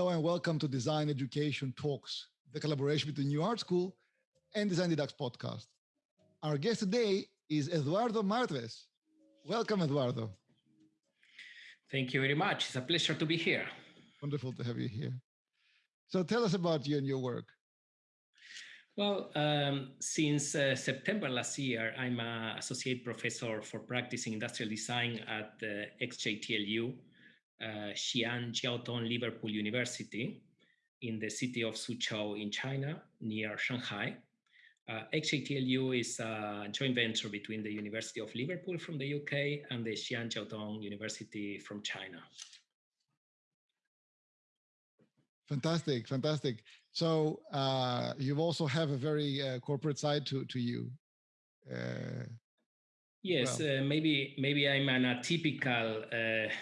Hello and welcome to Design Education Talks, the collaboration between New Art School and Design Deducts podcast. Our guest today is Eduardo Martres. Welcome, Eduardo. Thank you very much. It's a pleasure to be here. Wonderful to have you here. So tell us about you and your work. Well, um, since uh, September last year, I'm an associate professor for practicing industrial design at the XJTLU, uh, Xi'an Jiaotong Liverpool University in the city of Suzhou in China, near Shanghai. Uh, is a joint venture between the University of Liverpool from the UK and the Xi'an Jiaotong University from China. Fantastic, fantastic. So uh, you also have a very uh, corporate side to to you. Uh, yes, well. Uh, maybe maybe I'm an atypical uh,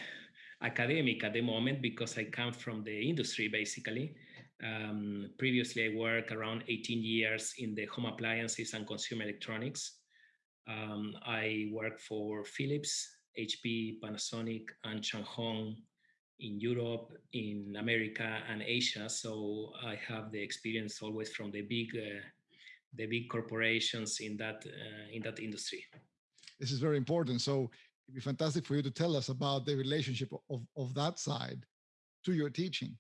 academic at the moment because I come from the industry basically. Um, previously, I worked around 18 years in the home appliances and consumer electronics. Um, I worked for Philips, HP, Panasonic, and Changhong in Europe, in America, and Asia. So I have the experience always from the big, uh, the big corporations in that uh, in that industry. This is very important. So it'd be fantastic for you to tell us about the relationship of, of that side to your teaching.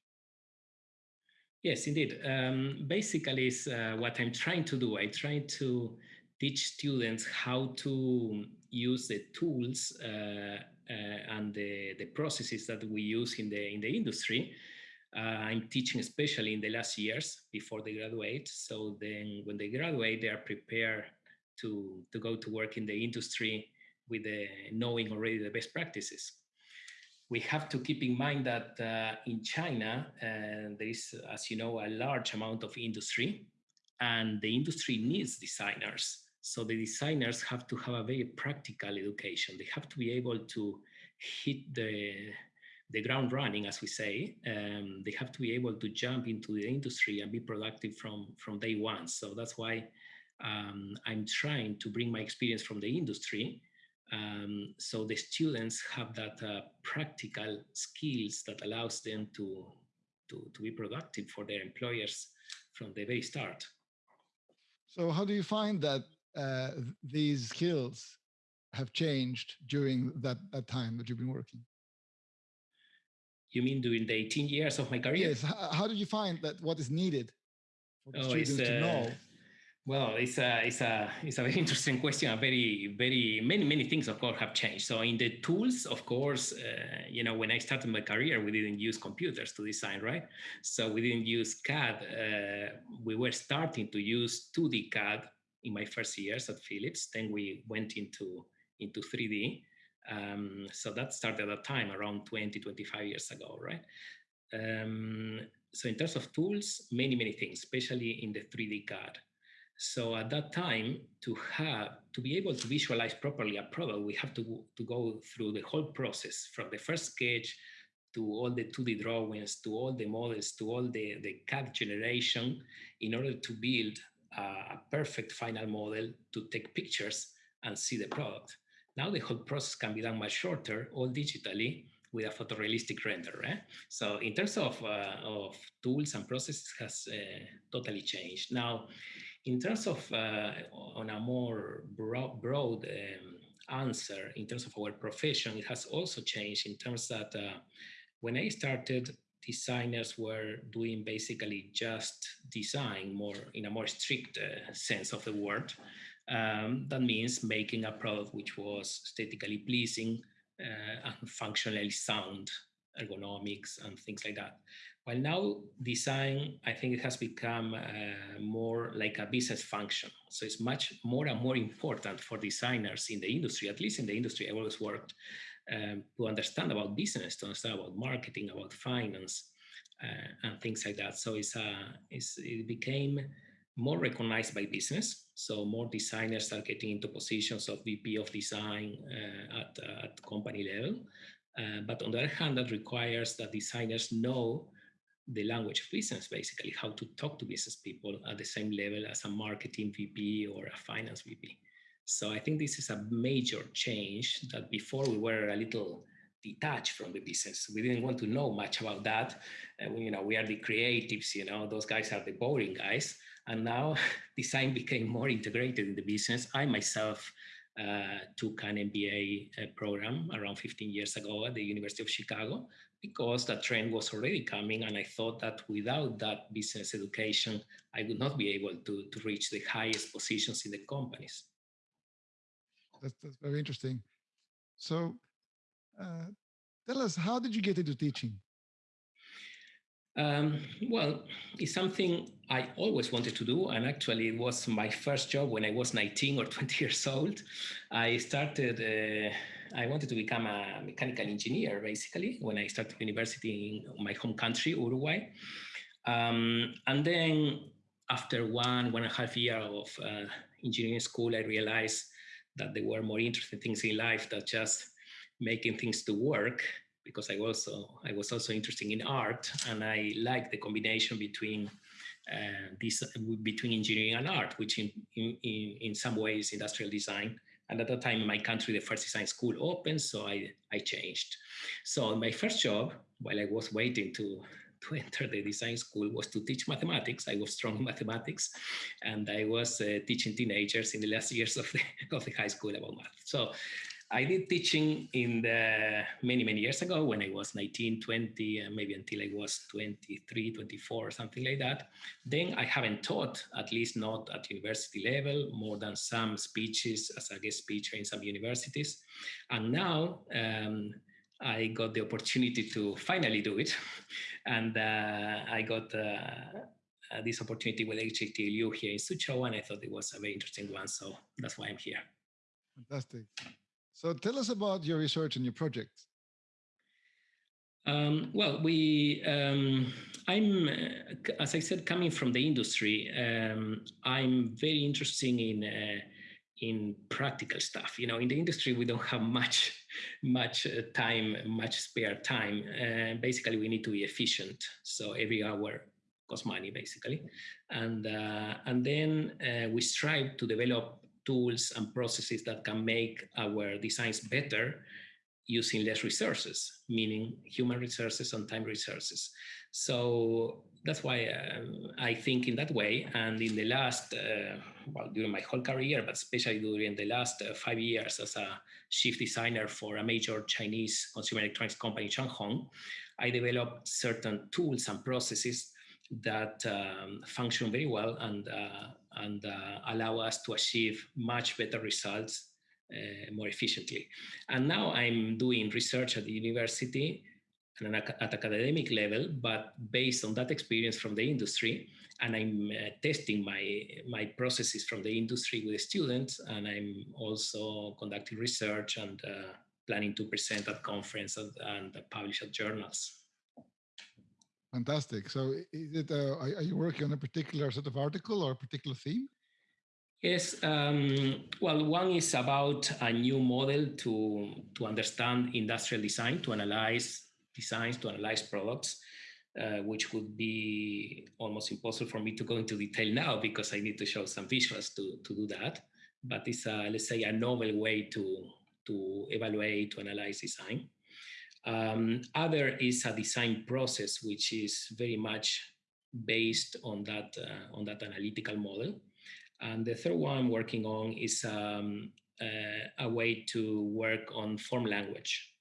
Yes, indeed. Um, basically, is uh, what I'm trying to do. I try to teach students how to use the tools uh, uh, and the, the processes that we use in the in the industry. Uh, I'm teaching especially in the last years before they graduate. So then, when they graduate, they are prepared to to go to work in the industry with the, knowing already the best practices. We have to keep in mind that uh, in China, uh, there is, as you know, a large amount of industry, and the industry needs designers. So the designers have to have a very practical education. They have to be able to hit the the ground running, as we say. Um, they have to be able to jump into the industry and be productive from from day one. So that's why um, I'm trying to bring my experience from the industry um, so the students have that uh, practical skills that allows them to, to, to be productive for their employers from the very start. So how do you find that uh, these skills have changed during that, that time that you've been working? You mean during the 18 years of my career? Yes. How, how did you find that what is needed for the oh, students to know? Well, it's a it's a it's a very interesting question. A very very many many things of course have changed. So in the tools, of course, uh, you know, when I started my career, we didn't use computers to design, right? So we didn't use CAD. Uh, we were starting to use 2D CAD in my first years at Philips. Then we went into into 3D. Um, so that started at a time around 20, 25 years ago, right? Um, so in terms of tools, many, many things, especially in the 3D CAD. So at that time, to have to be able to visualize properly a product, we have to, to go through the whole process from the first sketch to all the 2D drawings, to all the models, to all the, the CAD generation in order to build a perfect final model to take pictures and see the product. Now the whole process can be done much shorter, all digitally, with a photorealistic render. Eh? So in terms of, uh, of tools and processes has uh, totally changed. Now, in terms of uh, on a more broad, broad um, answer in terms of our profession, it has also changed in terms that uh, when I started, designers were doing basically just design more in a more strict uh, sense of the word. Um, that means making a product which was aesthetically pleasing uh, and functionally sound, ergonomics and things like that. While now design, I think it has become uh, more like a business function. So it's much more and more important for designers in the industry, at least in the industry I've always worked, um, to understand about business, to understand about marketing, about finance, uh, and things like that. So it's, uh, it's, it became more recognized by business. So more designers are getting into positions of VP of design uh, at, at company level. Uh, but on the other hand, that requires that designers know the language of business, basically, how to talk to business people at the same level as a marketing VP or a finance VP. So I think this is a major change that before we were a little detached from the business. We didn't want to know much about that. Uh, you know, we are the creatives, you know, those guys are the boring guys. And now design became more integrated in the business. I myself uh, took an MBA uh, program around 15 years ago at the University of Chicago because that trend was already coming. And I thought that without that business education, I would not be able to, to reach the highest positions in the companies. That's, that's very interesting. So uh, tell us, how did you get into teaching? Um, well, it's something I always wanted to do. And actually, it was my first job when I was 19 or 20 years old. I started, uh, I wanted to become a mechanical engineer, basically, when I started university in my home country, Uruguay. Um, and then after one, one and a half year of uh, engineering school, I realized that there were more interesting things in life than just making things to work because I also I was also interested in art and I like the combination between uh, this between engineering and art, which in, in, in some ways industrial design. And at that time in my country, the first design school opened, so I, I changed. So my first job, while I was waiting to, to enter the design school, was to teach mathematics. I was strong in mathematics, and I was uh, teaching teenagers in the last years of the, of the high school about math. So I did teaching in the many, many years ago when I was 19, 20, and maybe until I was 23, 24, something like that. Then I haven't taught, at least not at university level, more than some speeches as a guest speaker in some universities. And now um, I got the opportunity to finally do it. And uh, I got uh, uh, this opportunity with XJTLU here in Suzhou, and I thought it was a very interesting one. So that's why I'm here. Fantastic. So tell us about your research and your project. Um, well, we, um, I'm, uh, as I said, coming from the industry, um, I'm very interested in uh, in practical stuff. You know, in the industry, we don't have much, much uh, time, much spare time. Uh, basically, we need to be efficient. So every hour costs money, basically, and uh, and then uh, we strive to develop tools and processes that can make our designs better using less resources, meaning human resources and time resources. So that's why um, I think in that way. And in the last, uh, well, during my whole career, but especially during the last uh, five years as a chief designer for a major Chinese consumer electronics company, Changhong, I developed certain tools and processes that um, function very well and uh, and uh, allow us to achieve much better results uh, more efficiently. And now I'm doing research at the university and at academic level, but based on that experience from the industry, and I'm uh, testing my my processes from the industry with the students, and I'm also conducting research and uh, planning to present at conference and, and publish at journals. Fantastic. So, is it? Uh, are, you working on a particular sort of article or a particular theme? Yes. Um, well, one is about a new model to to understand industrial design, to analyze designs, to analyze products, uh, which would be almost impossible for me to go into detail now because I need to show some visuals to to do that. But it's a, let's say a novel way to to evaluate, to analyze design. Um, other is a design process, which is very much based on that, uh, on that analytical model. And the third one I'm working on is um, uh, a way to work on form language.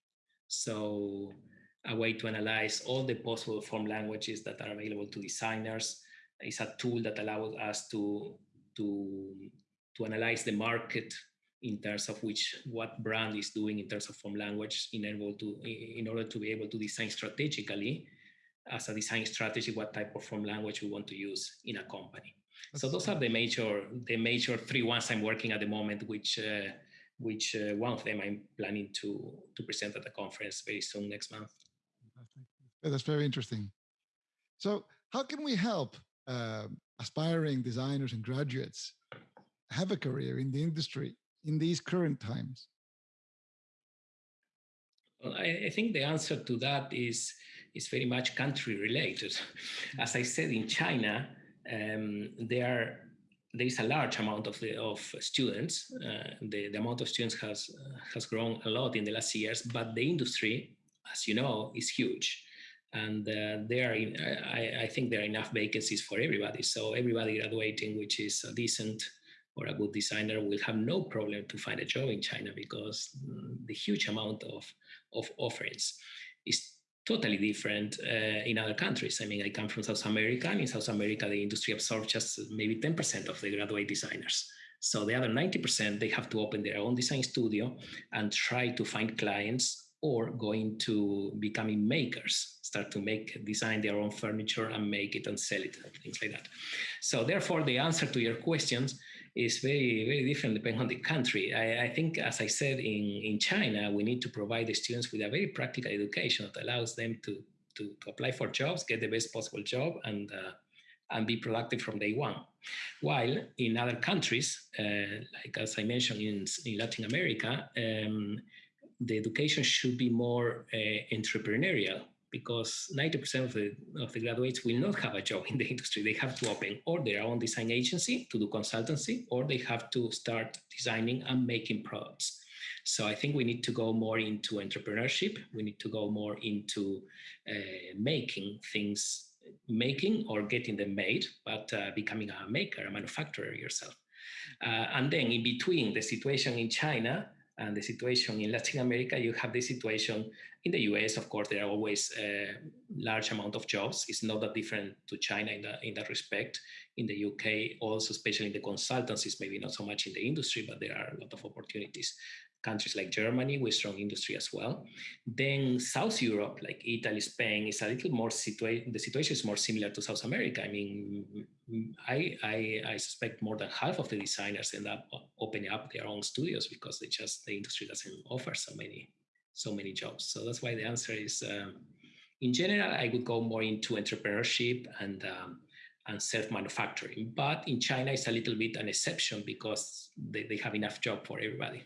So a way to analyze all the possible form languages that are available to designers. It's a tool that allows us to, to, to analyze the market in terms of which what brand is doing in terms of form language in able to in order to be able to design strategically as a design strategy what type of form language we want to use in a company. That's so those are the major the major three ones i'm working at the moment which uh, which uh, one of them i'm planning to to present at the conference very soon next month. That's very interesting. So how can we help uh, aspiring designers and graduates have a career in the industry in these current times? Well, I, I, think the answer to that is is very much country related. As I said, in China, um, there there is a large amount of the of students. Uh, the, the amount of students has uh, has grown a lot in the last years, but the industry, as you know, is huge, and uh, there are in, I, I think there are enough vacancies for everybody. So everybody graduating, which is a decent or a good designer, will have no problem to find a job in China because the huge amount of of offerings is totally different uh, in other countries. I mean, I come from South America, and in South America, the industry absorbs just maybe 10% of the graduate designers. So the other 90%, they have to open their own design studio and try to find clients or going to becoming makers, start to make, design their own furniture and make it and sell it, and things like that. So therefore, the answer to your questions is very, very different depending on the country. I, I, think, as I said, in, in China, we need to provide the students with a very practical education that allows them to, to, to apply for jobs, get the best possible job, and, uh, and be productive from day one. While in other countries, uh, like as I mentioned in, in Latin America, um, the education should be more uh, entrepreneurial because 90% of the, of the graduates will not have a job in the industry. They have to open or their own design agency to do consultancy, or they have to start designing and making products. So I think we need to go more into entrepreneurship. We need to go more into uh, making things, making or getting them made, but uh, becoming a maker, a manufacturer yourself. Uh, and then in between the situation in China and the situation in Latin America, you have the situation in the US, of course, there are always a large amount of jobs. It's not that different to China in, the, in that respect. In the UK, also, especially in the consultancies, maybe not so much in the industry, but there are a lot of opportunities. Countries like Germany with strong industry as well. Then South Europe, like Italy, Spain, is a little more situation. The situation is more similar to South America. I mean, I, I, I suspect more than half of the designers end up opening up their own studios because they just the industry doesn't offer so many so many jobs. So that's why the answer is, um, in general, I would go more into entrepreneurship and um, and self-manufacturing. But in China, it's a little bit an exception because they, they have enough job for everybody.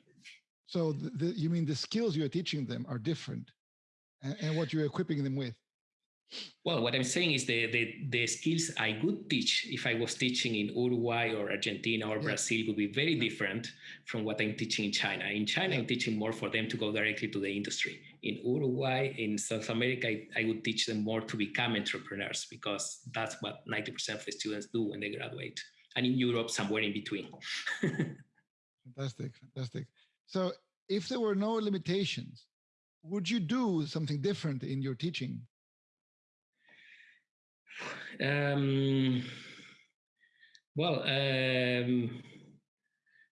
So the, the, you mean the skills you're teaching them are different and, and what you're equipping them with? Well, what I'm saying is the, the, the skills I would teach if I was teaching in Uruguay or Argentina or yeah. Brazil would be very different from what I'm teaching in China. In China, I'm teaching more for them to go directly to the industry. In Uruguay, in South America, I, I would teach them more to become entrepreneurs because that's what 90% of the students do when they graduate. And in Europe, somewhere in between. fantastic, fantastic. So if there were no limitations, would you do something different in your teaching? Um, well, um,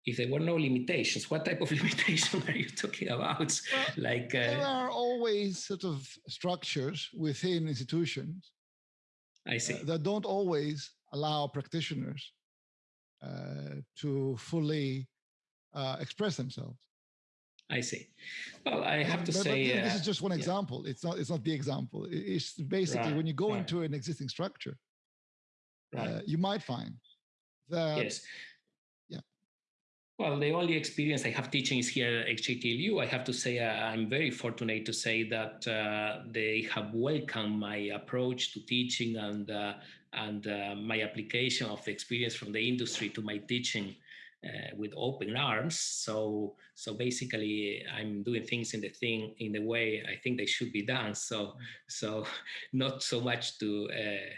if there were no limitations, what type of limitation are you talking about? Well, like uh, there are always sort of structures within institutions. I see uh, that don't always allow practitioners uh, to fully uh, express themselves. I see. Well, I have to but, say but, this is uh, just one example. Yeah. It's not. It's not the example. It's basically right, when you go right. into an existing structure, right. uh, you might find that. Yes. Yeah. Well, the only experience I have teaching is here at XJTLU. I have to say uh, I'm very fortunate to say that uh, they have welcomed my approach to teaching and uh, and uh, my application of the experience from the industry to my teaching uh, with open arms. So so basically, I'm doing things in the thing in the way I think they should be done. So so not so much to uh,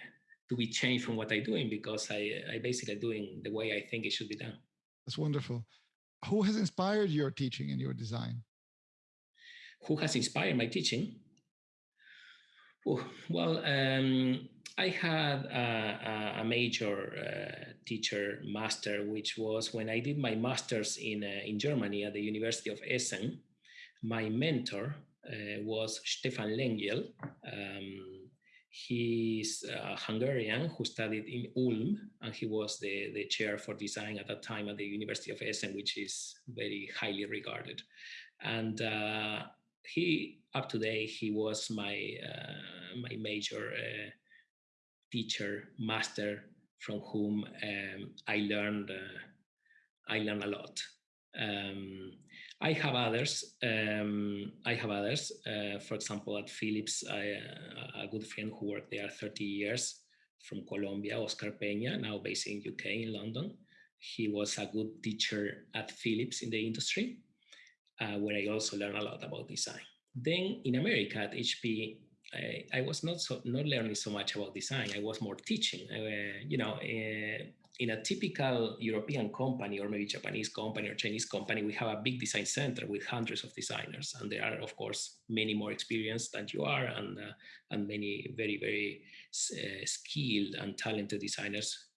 to be changed from what I'm doing because I I basically doing the way I think it should be done. That's wonderful. Who has inspired your teaching and your design? Who has inspired my teaching? Well, um, I had a, a major uh, teacher master, which was when I did my master's in, uh, in Germany at the University of Essen. My mentor uh, was Stefan Lengyel. Um, he's a Hungarian who studied in Ulm, and he was the, the chair for design at that time at the University of Essen, which is very highly regarded. And uh, he, up to date, he was my, uh, my major uh, teacher, master, from whom um, I learned uh, I learned a lot. Um, I have others. Um, I have others. Uh, for example, at Philips, I, uh, a good friend who worked there 30 years from Colombia, Oscar Peña, now based in UK in London. he was a good teacher at Philips in the industry, uh, where I also learned a lot about design. Then in America at HP, I, I, was not so not learning so much about design. I was more teaching. Uh, you know, uh, in a typical European company or maybe Japanese company or Chinese company, we have a big design center with hundreds of designers, and there are, of course, many more experienced than you are, and uh, and many very very uh, skilled and talented designers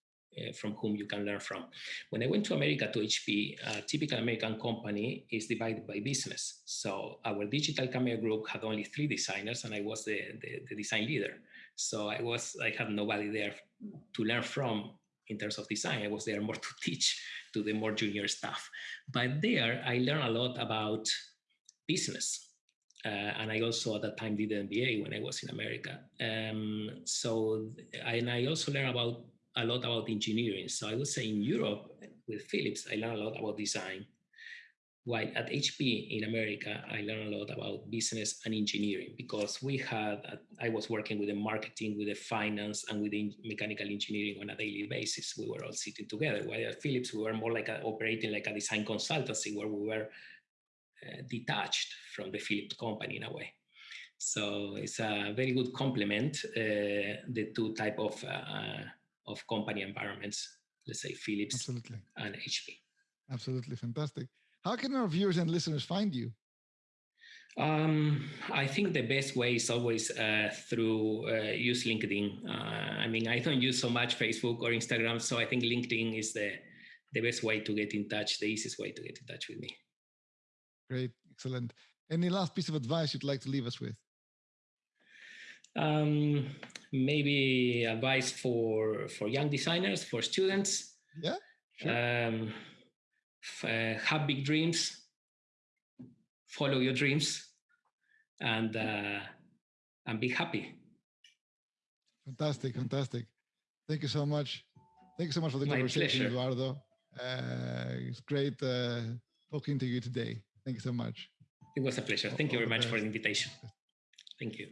from whom you can learn from. When I went to America to HP, a typical American company is divided by business. So our digital camera group had only three designers and I was the, the, the design leader. So I was, I had nobody there to learn from in terms of design. I was there more to teach to the more junior staff. But there I learned a lot about business. Uh, and I also at that time did an MBA when I was in America. Um, so, and I also learned about a lot about engineering. So I would say in Europe with Philips, I learned a lot about design. While at HP in America, I learned a lot about business and engineering because we had, I was working with the marketing, with the finance, and with the mechanical engineering on a daily basis. We were all sitting together. While at Philips, we were more like a, operating like a design consultancy where we were uh, detached from the Philips company in a way. So it's a very good complement, uh, the two type of uh, of company environments, let's say Philips Absolutely. and HP. Absolutely fantastic. How can our viewers and listeners find you? Um, I think the best way is always uh, through uh, use LinkedIn. Uh, I mean, I don't use so much Facebook or Instagram, so I think LinkedIn is the the best way to get in touch, the easiest way to get in touch with me. Great, excellent. Any last piece of advice you'd like to leave us with? um, maybe advice for for young designers, for students. Yeah. Sure. Um, uh, have big dreams, follow your dreams, and uh, and be happy. Fantastic, fantastic. Thank you so much. Thank you so much for the My conversation, pleasure. Eduardo. Uh, it's great uh, talking to you today. Thank you so much. It was a pleasure. Thank you very much for the invitation. Thank you.